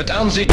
het aanzien...